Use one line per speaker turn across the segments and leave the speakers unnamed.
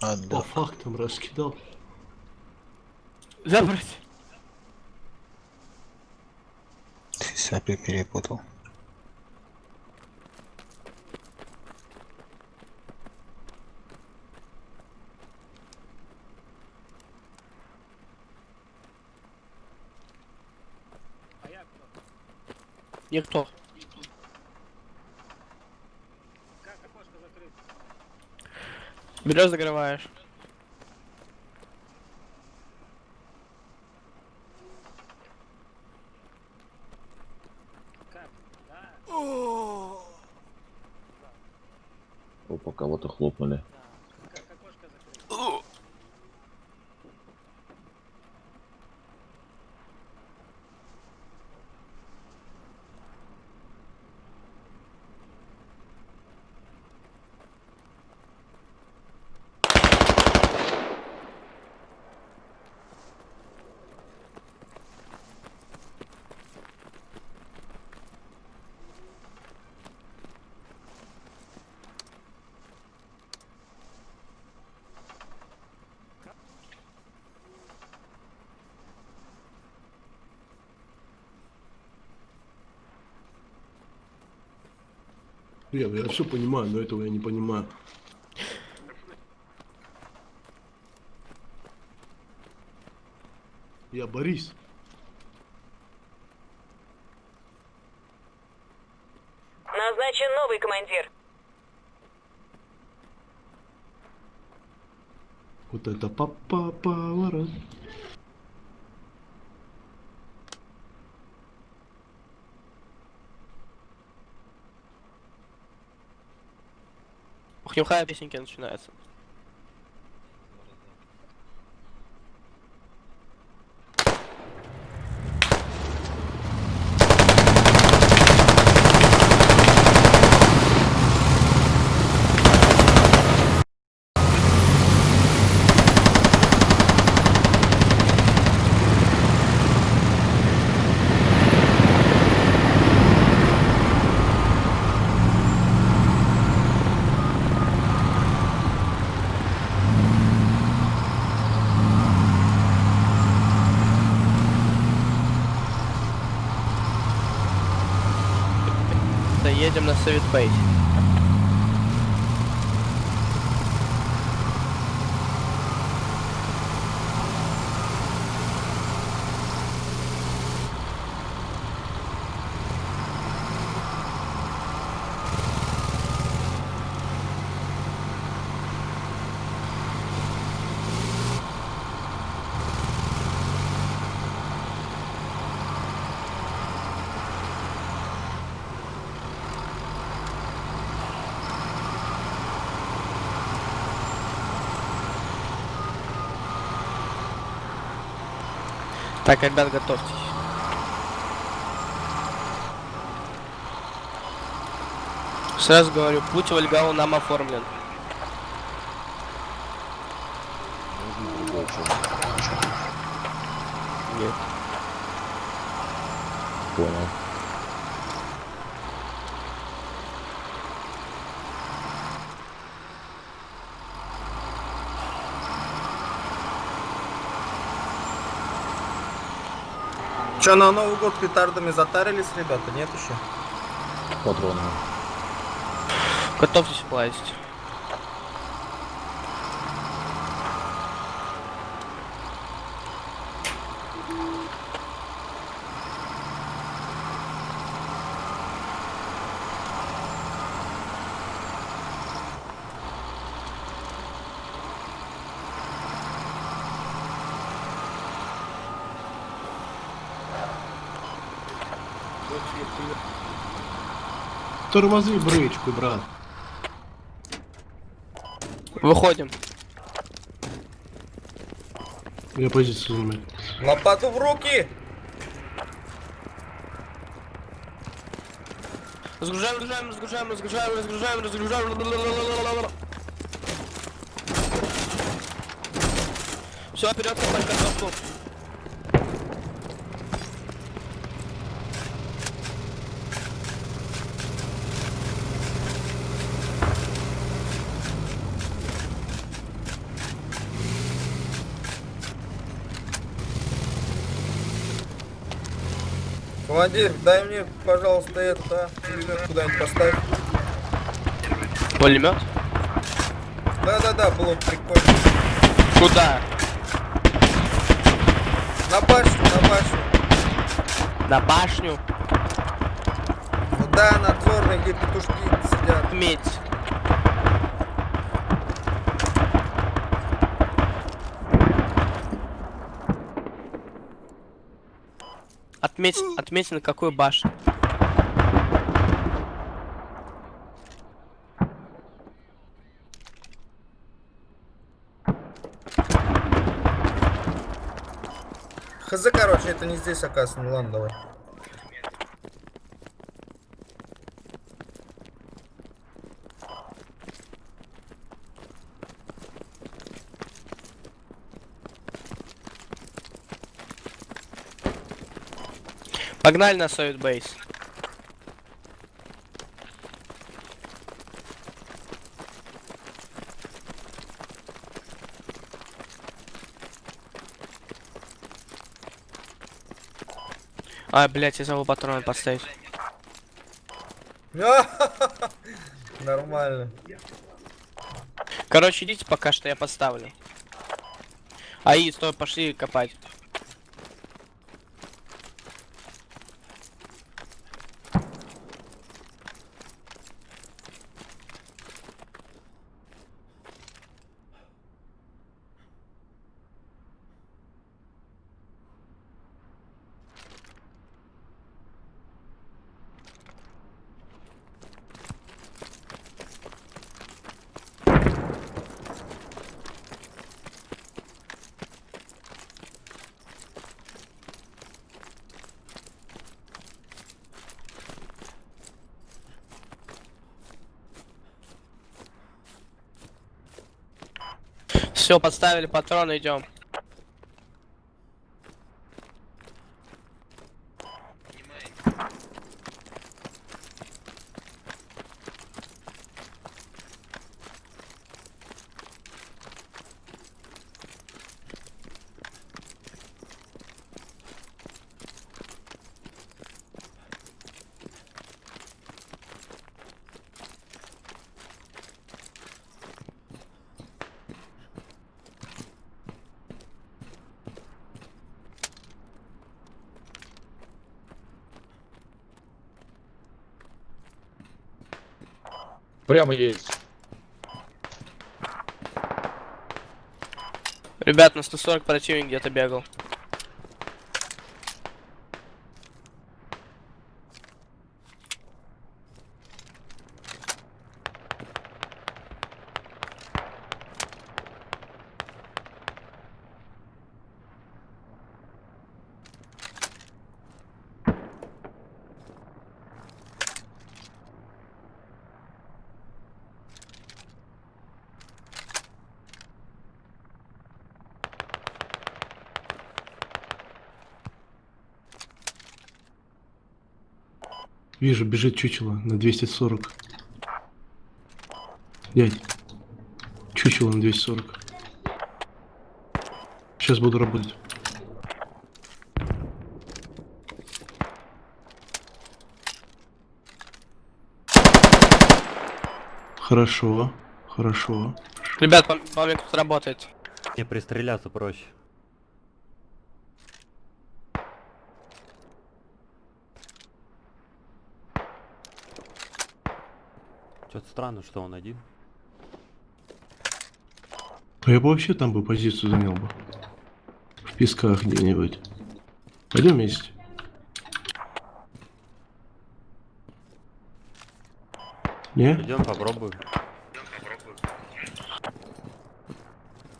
По
Отдал.
фактам раскидал.
Забрать.
Ты сапи перепутал.
Никто. Берешь, закрываешь.
Опа, кого-то хлопнули.
Я, я все понимаю, но этого я не понимаю. Я Борис.
Назначен новый командир.
Вот это папа поворот.
Ух, нюхая песенки начинается. Да едем на Совет Бейс. Так, ребят, готовьтесь. Сразу говорю, путь в Ольгау нам оформлен. Нет.
Понял.
Че, на Новый год петардами затарились, ребята? Нет еще?
Патроны.
Готовьтесь плазить.
Тормози брычку, брат.
Выходим.
Я позицию занимаю.
Лопату в руки!
Разгружаем, разгружаем, разгружаем, разгружаем, разгружаем, разгружаем. Все, вперед, копать картошку.
Командир, дай мне, пожалуйста, это, а, пулемет куда-нибудь поставь.
Пулемет?
Да-да-да, было бы прикольно.
Куда?
На башню, на башню.
На башню?
Ну да, надзорные, где петушки сидят.
Медь. Отметь, отметь на какую башню.
Хз, короче, это не здесь, оказывается. Ну ладно, давай.
Погнали на Совет Бейс. А, блять, я забыл патроны поставить.
Нормально.
Короче, идите пока что, я поставлю. Аи, стой, пошли копать. Все, подставили патроны, идем.
Прямо есть.
Ребят, на 140 противник где-то бегал.
Вижу, бежит чучело на 240. Дядь. Чучело на 240. Сейчас буду работать. Хорошо, хорошо.
Ребят, по, по мне тут работает.
Мне пристреляться проще. Что-то странно, что он один.
А я бы вообще там бы позицию занял бы. В песках где-нибудь. Пойдем вместе. Не?
Идем попробуем.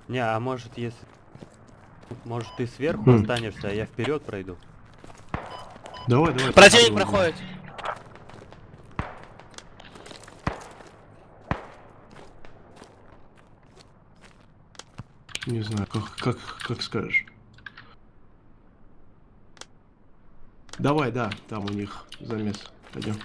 Не, а может если... Может ты сверху
Хм.
останешься, а я вперед пройду.
Давай, давай.
Противник проходит.
Не знаю, как, как, как скажешь. Давай, да, там у них замес. Пойдем.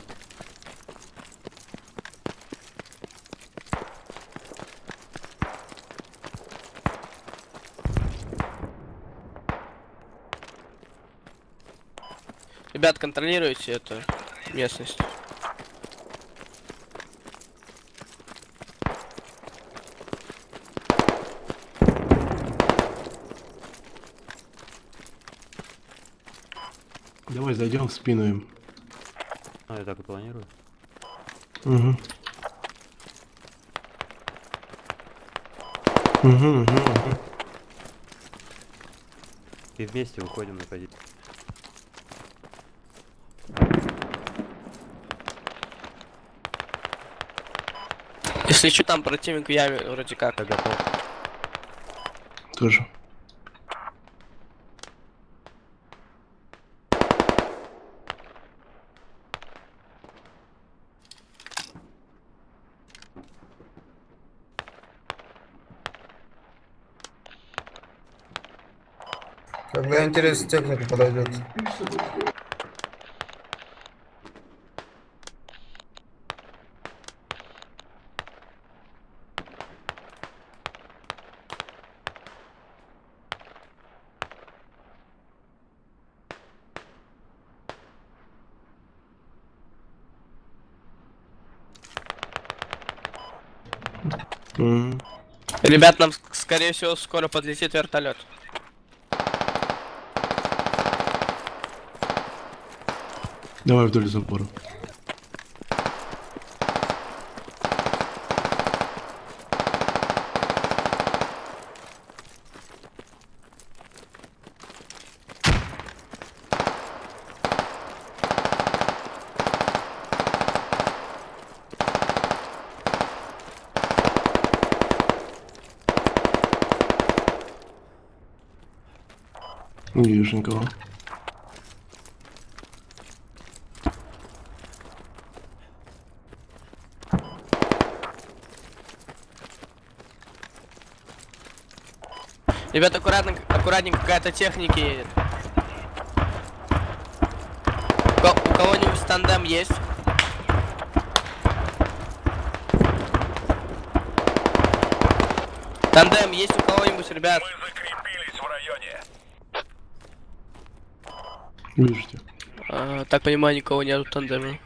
Ребят, контролируйте эту местность.
Давай зайдем в спину им.
Ну, я так и планирую.
Угу. Угу, угу, угу.
И вместе выходим на позицию.
Если что, там противник в яме вроде как.
Я готов.
Тоже.
Когда интересно техника подойдет.
Ребят, нам ск- скорее всего скоро подлетит вертолет.
Давай вдоль забора. Не вижу никого.
Ребят, аккуратно, аккуратненько какая-то техника едет. У ко- у кого-нибудь тандем есть? Тандем есть у кого-нибудь, ребят?
Вижу тебя.
А, так понимаю, никого нету тандема.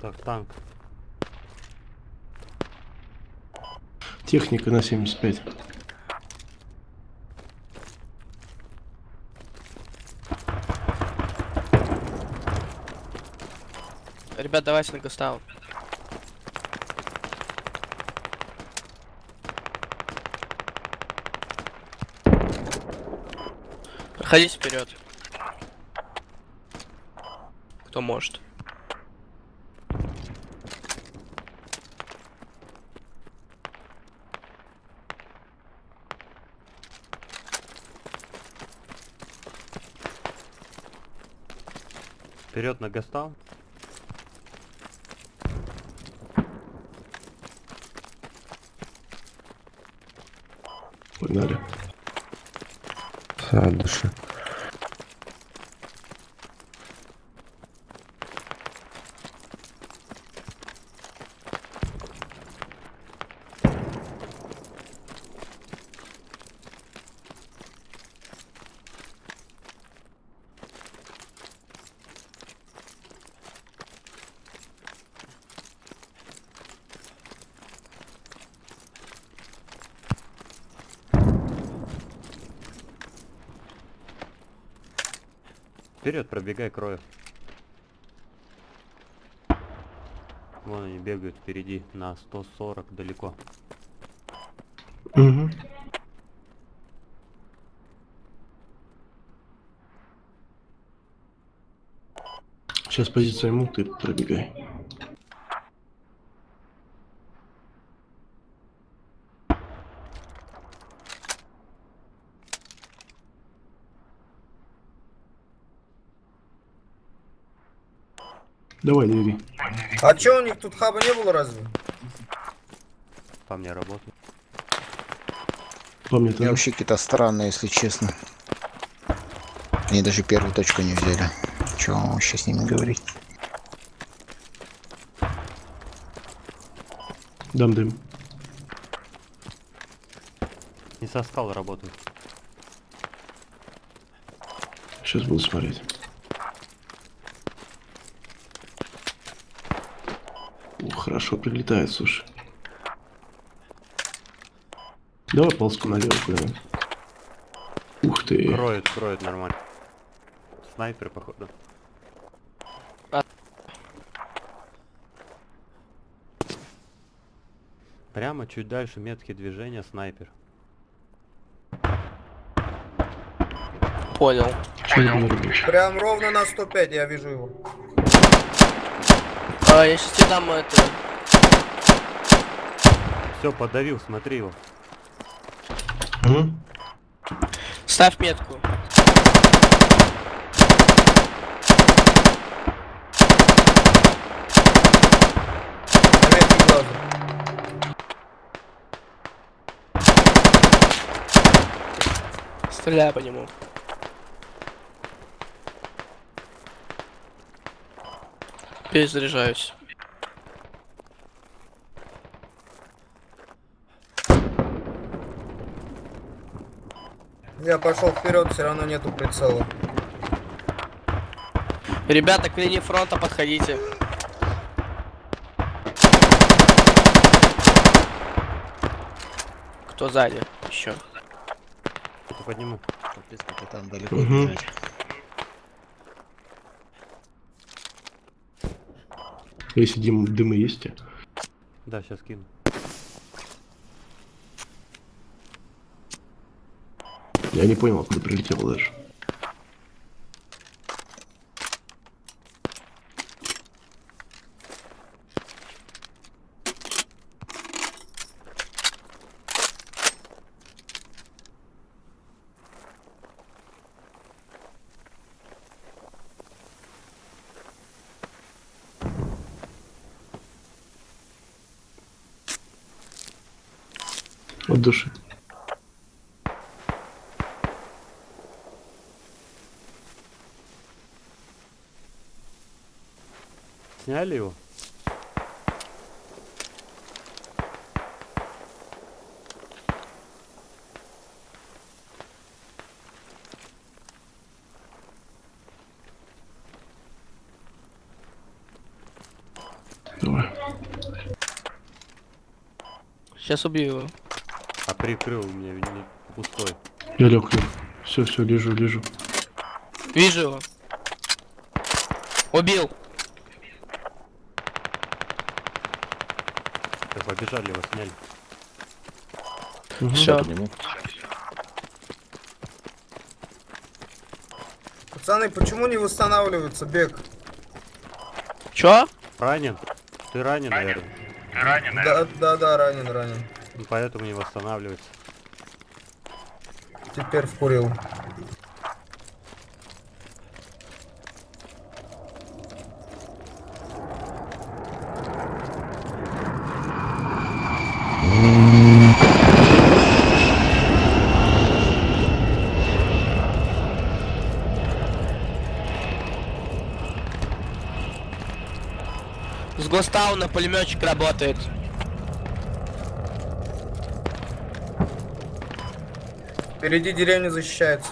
Так, танк.
Техника на 75.
Ребят, давайте на Густаву. Проходите вперед. Кто может.
Вперед на Гастау.
Погнали.
Дальше.
Вперед, пробегай, крою. Вон они бегают впереди на 140 далеко.
Угу. Сейчас позиция ему, ты пробегай. Давай, двигай.
А чё у них тут хаба не было разве?
По мне работают.
По мне
Я
тоже.
вообще какие-то странные, если честно. Они даже первую точку не взяли. Чего вам вообще с ними говорить?
Дам дым.
Не со скал работают.
Сейчас буду смотреть. Хорошо прилетает, слушай. Давай ползку налево куда-нибудь. Ух ты.
Кроют, кроют нормально. Снайпер, походу.
А.
Прямо чуть дальше метки движения снайпер.
Понял.
Рубить?
Прям ровно на 105 я вижу его.
А, я сейчас тебе дам это.
Все, подавил, смотри его.
Мгм.
Ставь метку. Стреляй по нему. Перезаряжаюсь.
Я пошел вперед, все равно нету прицела.
Ребята, к линии фронта подходите. Кто сзади? Еще.
Это подниму.
Капец, как там далеко
Мгм. Если дым, дымы есть?
Да, сейчас кину.
я не понял, откуда прилетел даже. От души.
Сняли его?
Давай.
Сейчас убью его.
А прикрыл мне не пустой.
Я лег, лег. Все, все, лежу, лежу.
Вижу его. Убил.
Так, побежали его, сняли.
Мгм.
Все.
Пацаны, почему не восстанавливается бег?
Чё?
Ранен? Ты ранен, наверное.
Да, да, да, ранен, ранен.
Поэтому не восстанавливается.
Теперь вкурил.
С Гостауна пулеметчик работает.
Впереди деревня защищается.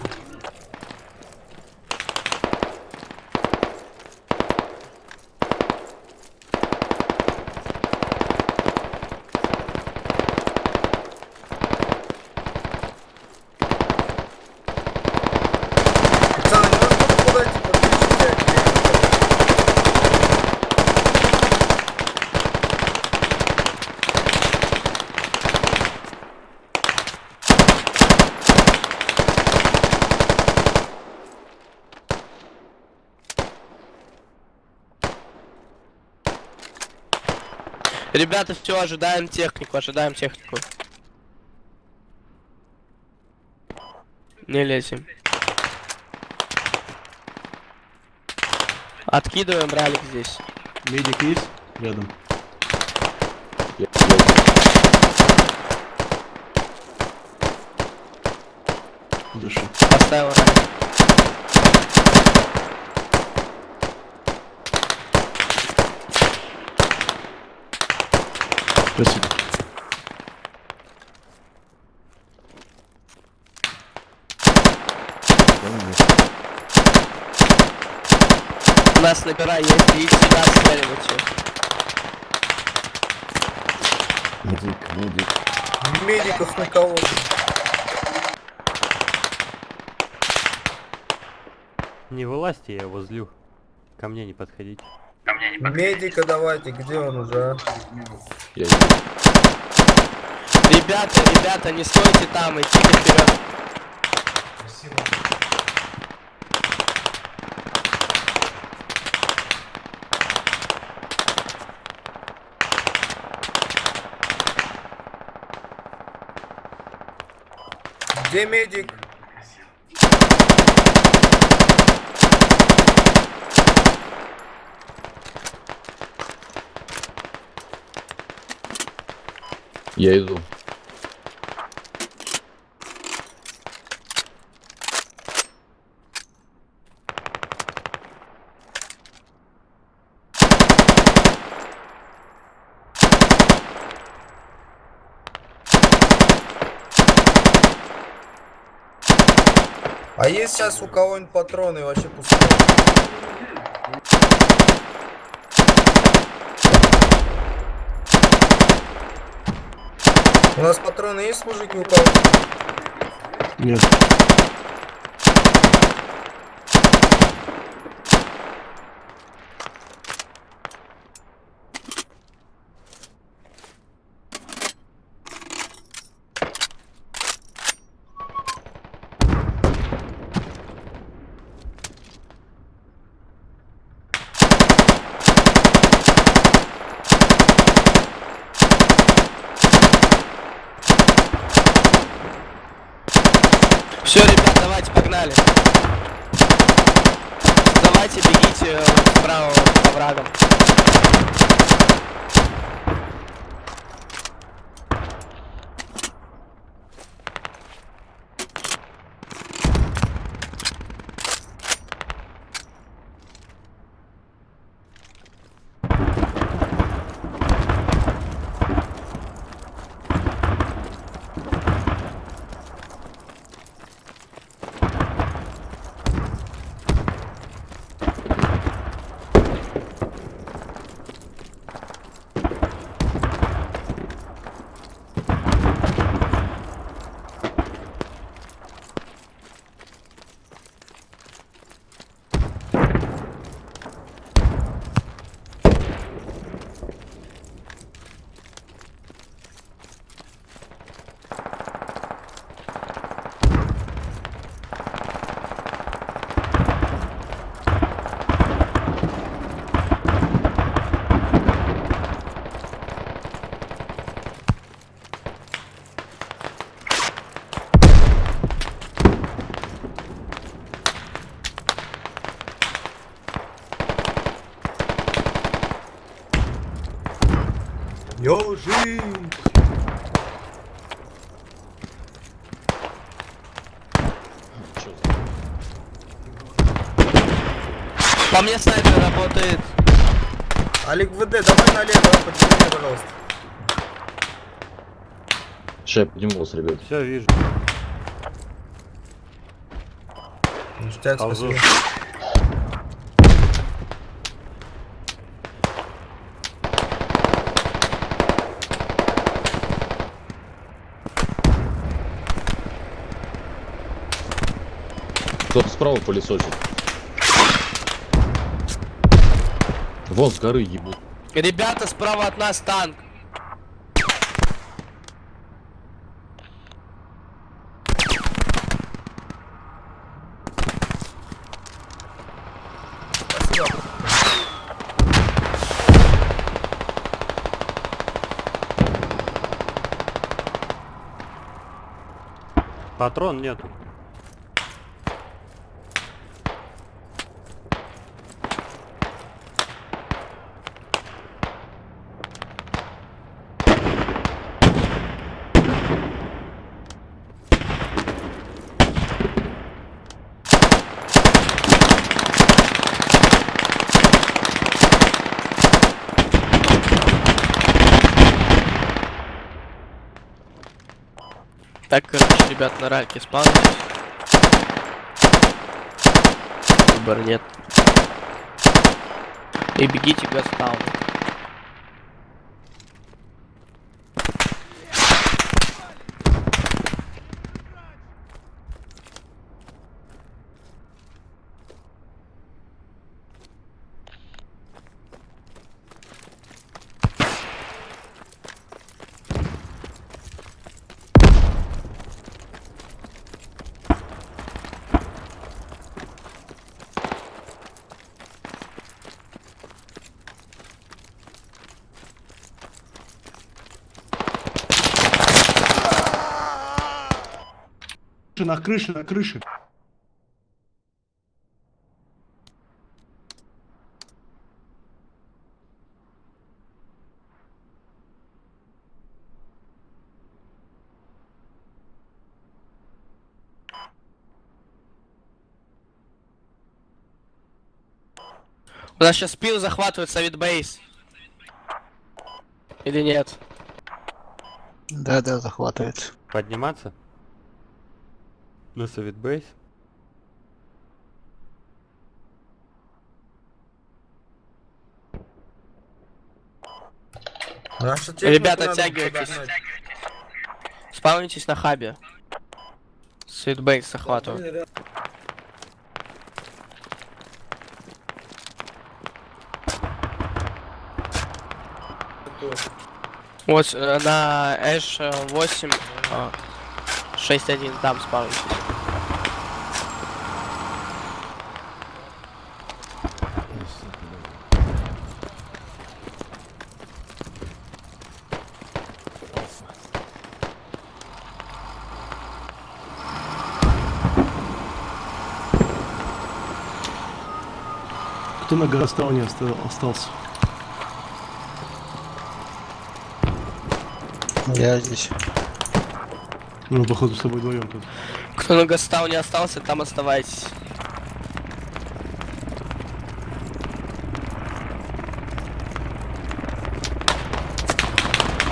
Ребята, все, ожидаем технику, ожидаем технику. Не лезем. Откидываем ралик здесь.
Медик есть? Рядом. Дыши.
Поставил ралик.
Спасибо.
У нас снайпера есть, и сюда стреливайте.
Медик, медик.
Медиков на кого?
Не вылазьте, я его злю. Ко мне не подходите.
Медика давайте, где он уже? а?
Я
Ребята, ребята, не стойте там, идите вперед.
Где медик?
Я иду.
А есть сейчас у кого-нибудь патроны вообще пустые? У нас патроны есть, мужики, у кого?
Нет.
Все, ребят, давайте, погнали. Давайте, бегите э, справа по врагам.
За-
По мне снайпер работает.
Олег ВД, давай налево, подними меня, пожалуйста.
Ща я поднимался, ребят.
Все, вижу.
Ништяк, спасибо.
Кто-то справа пылесосит. Вон с горы ебут.
Ребята, справа от нас танк.
Патрон нету.
Так, короче, ребят, на ральке спавнитесь. Выбора нет. И бегите Гастауну.
На крыше, на крыше.
У нас сейчас спил захватывает Совет Бейс. Или нет?
Да, да, захватывает.
Подниматься? На совет бейс?
Наша
Ребята, оттягивайтесь. Спавнитесь на хабе. Совет Бейс захватывает. Вот э, на Эш 8 а, 6.1 там спавнитесь.
Кто на Горостауне оста- остался?
Я здесь.
Ну, походу, с тобой вдвоем тут.
Кто на Гастауне остался, там оставайтесь.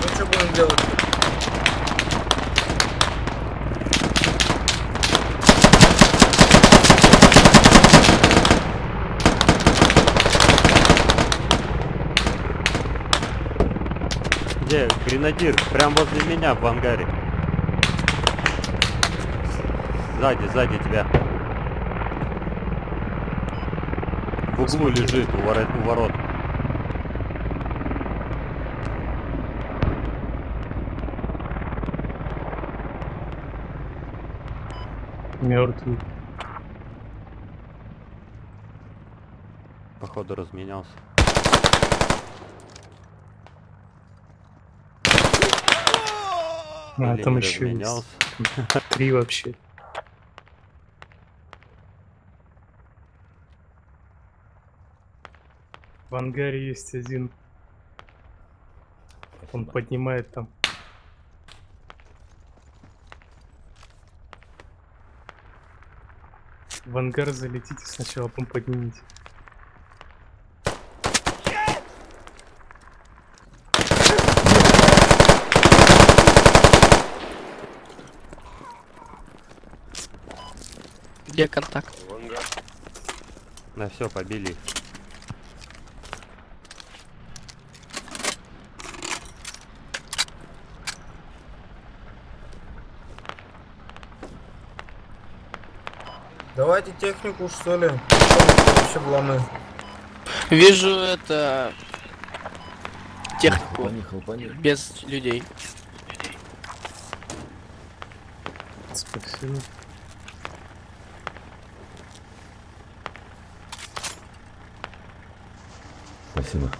Ну что будем делать?
Где? Гренадир, прям возле меня в ангаре. Сзади, сзади тебя. В углу лежит у ворот. У ворот.
Мертвый.
Походу разменялся.
А,
Или
там еще
разменялся.
есть. Три вообще. В ангаре есть один. Он поднимает там. В ангар залетите сначала, потом поднимите.
Где контакт?
На все, побили их.
Давайте технику, что ли? Вообще вломы.
Вижу это технику
Поехал, поехал.
без людей.
Спасибо.
Спасибо.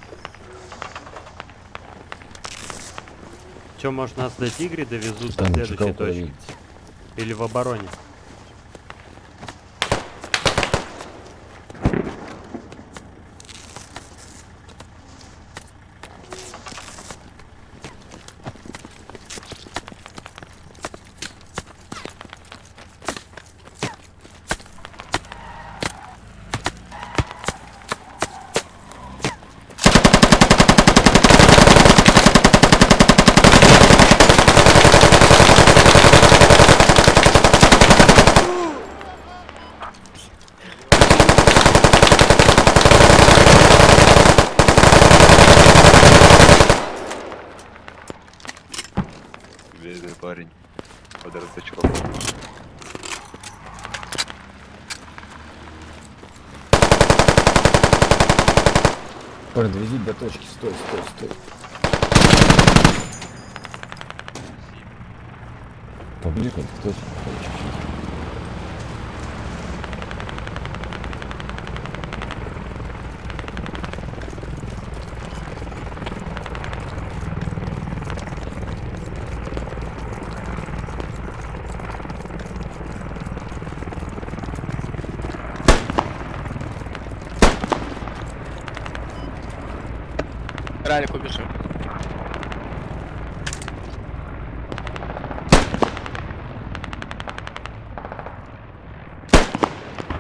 Че, может нас до Тигри довезут до
Там
следующей
чекал
точки? Или в обороне?
Бедный парень. Под разочарован.
Подвези до точки, стой, стой, стой. Поближе к точке.
Ралик убежим.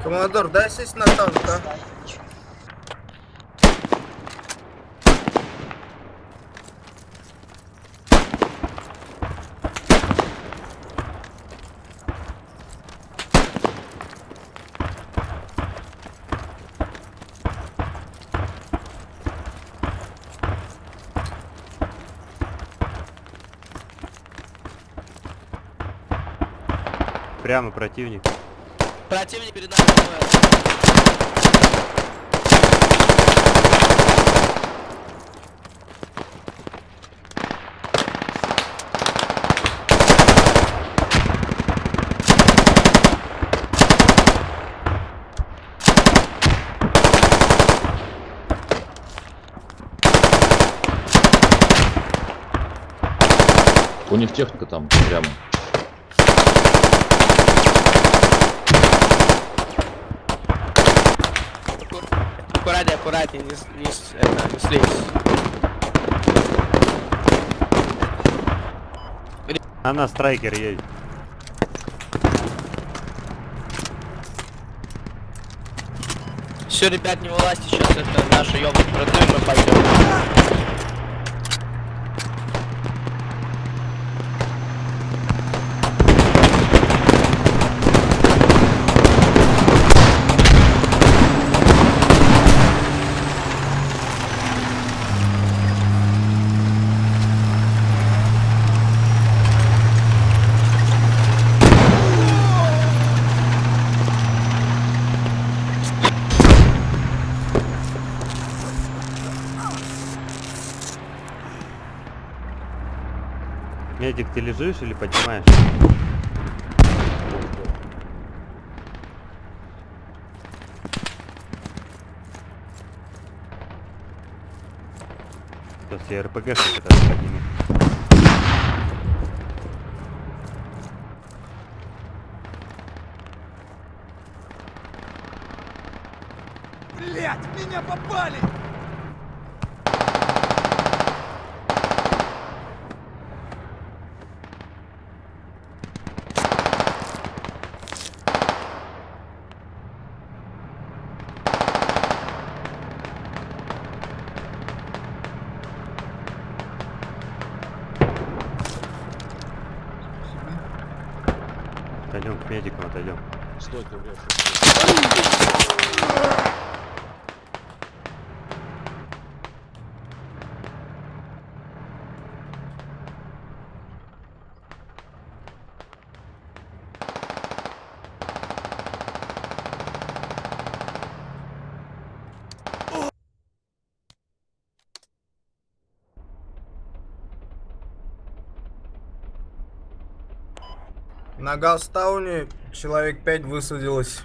Командор, дай сесть на танк, а?
Прямо противник.
Противник перед нами.
У них техника там прямо.
Аккуратнее, аккуратнее, не, не, это, не слезь.
Она страйкер едет.
Все, ребят, не вылазьте сейчас, это наша родной, мы пойдем.
Медик, ты лежишь или поднимаешь? Сейчас я РПГ подниму. Пойдем к медикам отойдем.
Стой, ты врешь.
На Галстауне человек 5 высадилось.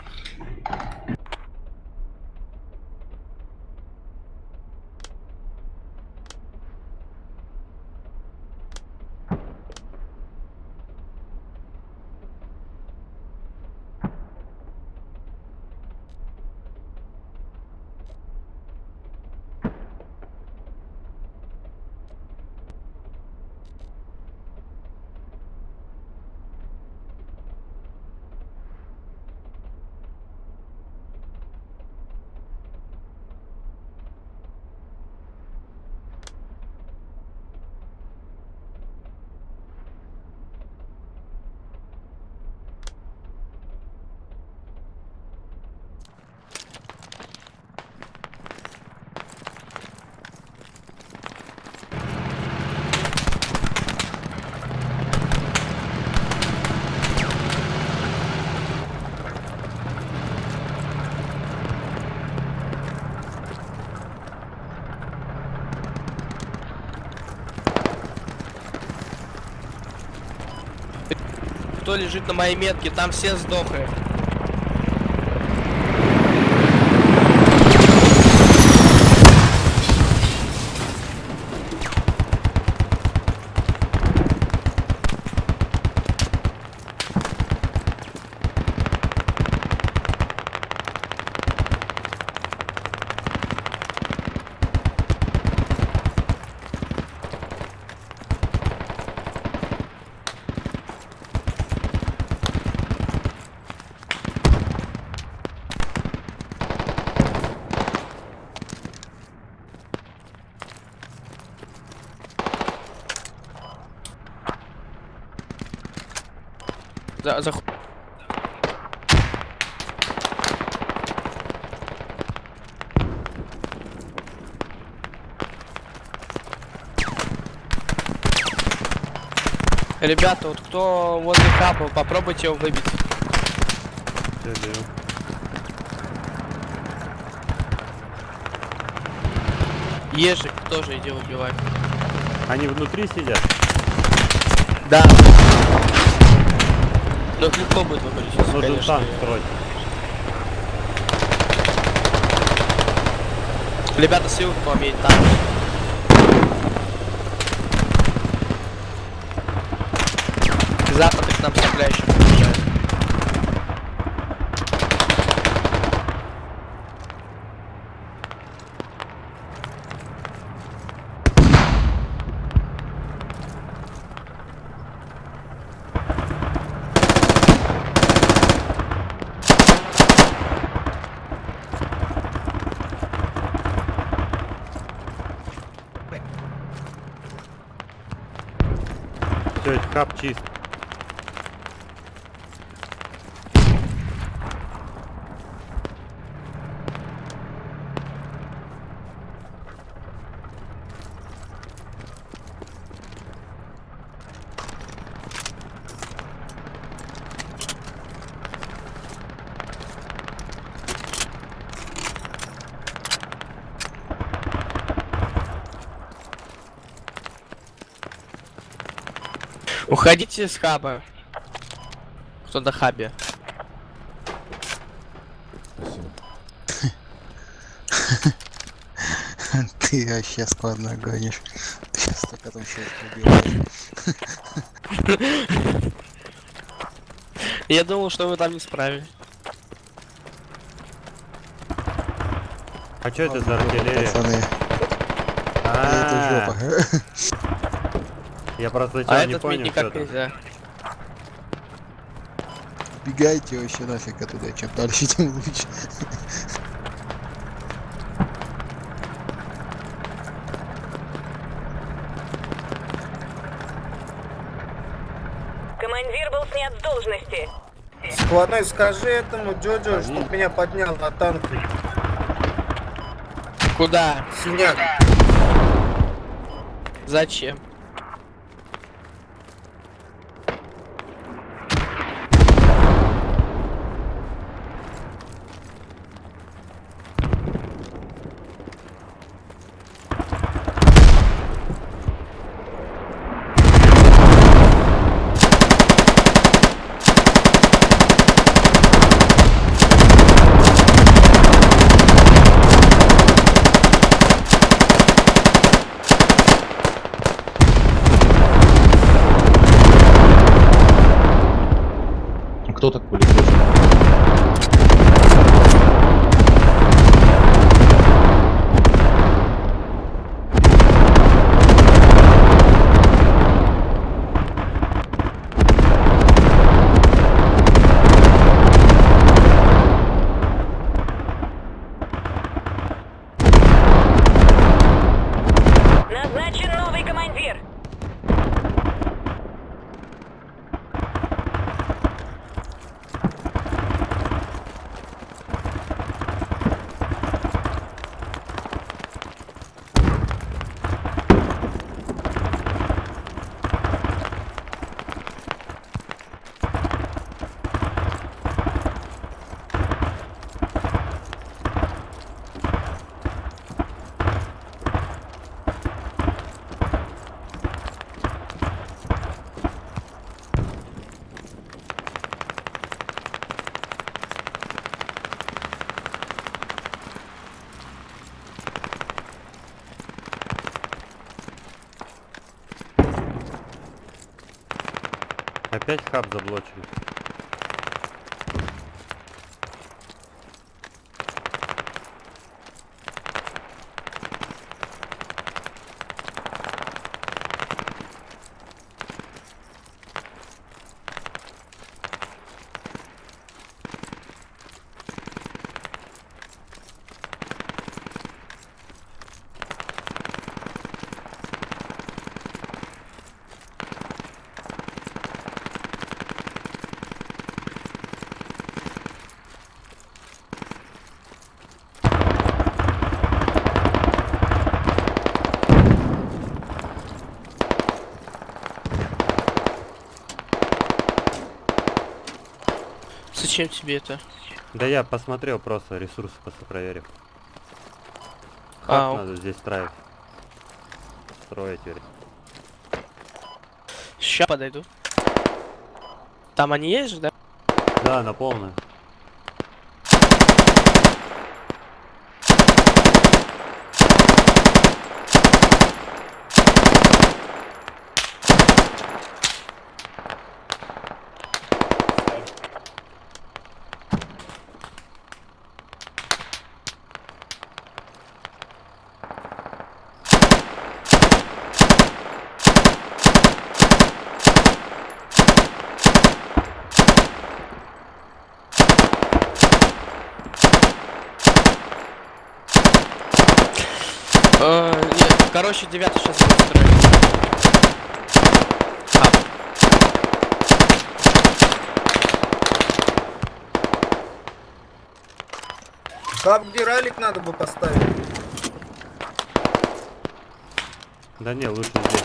Кто лежит на моей метке, там все сдохли. За, за... Ребята, вот кто возле хаба, попробуйте его выбить.
Всё беру.
Ежик тоже иди убивай.
Они внутри сидят?
Да. Ну их легко будет выбрать сейчас,
Нужен
конечно.
танк строить.
Ребята, с юга к вам едет танк. Запад их нам стреляющих приезжает.
Все, хаб чист.
Уходите с хаба. Кто на хабе?
Ты вообще складно гонишь. Ты сейчас только там убиваешь.
Я думал, что вы там не справились.
А что это за артиллерия?
Пацаны,
А,
это жопа.
Я просто
А
сначала не
этот
понял,
никак нельзя.
Бегайте вообще нафиг оттуда, чем дальше, тем лучше.
Командир был снят с должности.
Складной, скажи этому Джоджо, чтоб меня поднял на танк.
Куда?
Синяк.
Зачем?
Опять хаб заблочили.
Зачем тебе это?
Да я посмотрел просто ресурсы просто проверил. Хаб
о-
надо здесь строить. Строить, верь.
Ща подойду. Там они есть же, да?
Да, на полную.
Э, нет, короче, девятый сейчас будет строить. А,
Хаб, где ралик надо бы поставить.
Да не, лучше здесь.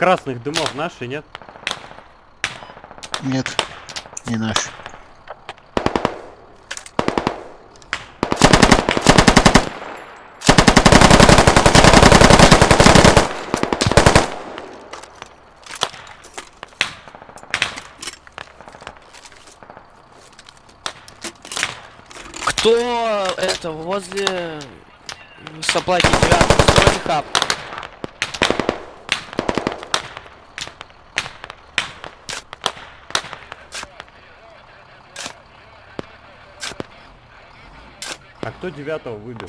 Красных дымов наши, нет?
Нет, не наш.
Кто это возле соплаки 9 стройный хаб?
А кто девятого выбил?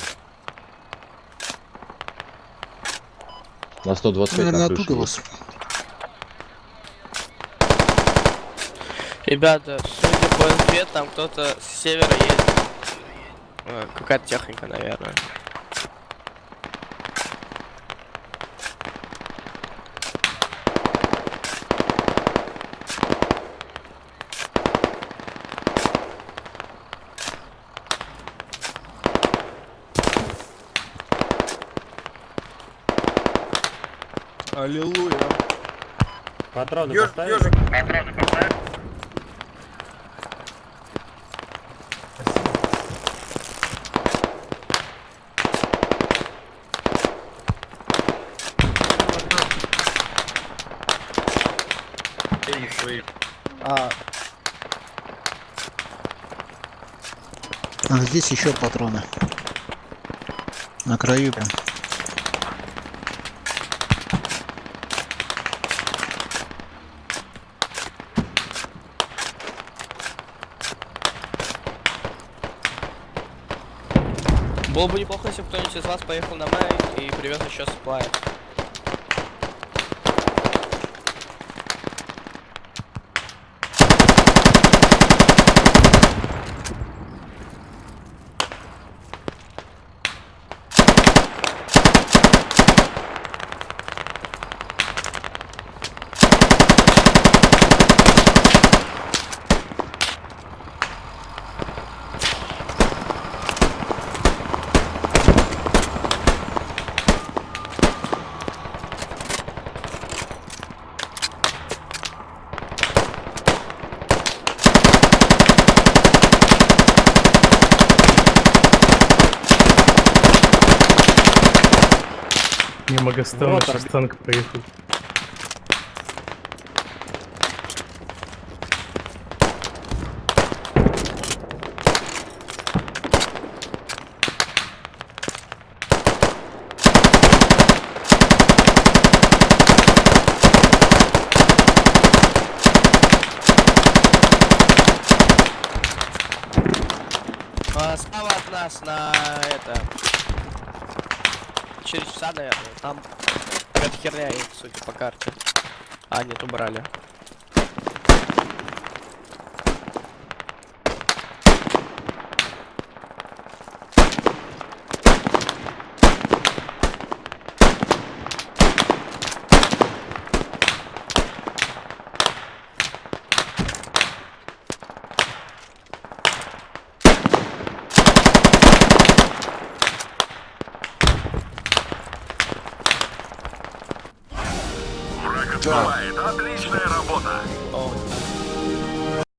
На 125
Наверное,
на
оттуда вас.
Ребята, судя по СБ, там кто-то с севера едет. Какая-то техника, наверное. Аллилуйя.
Патроны
Ёж-
поставили?
ёжик.
А здесь еще патроны. На краю прям.
Было бы неплохо, если бы кто-нибудь из вас поехал на мэй и привез еще сплай.
Сейчас танк проехал.
А, справа от нас на это... Через часа, наверное. Там херня есть, судя по карте. А, нет, убрали.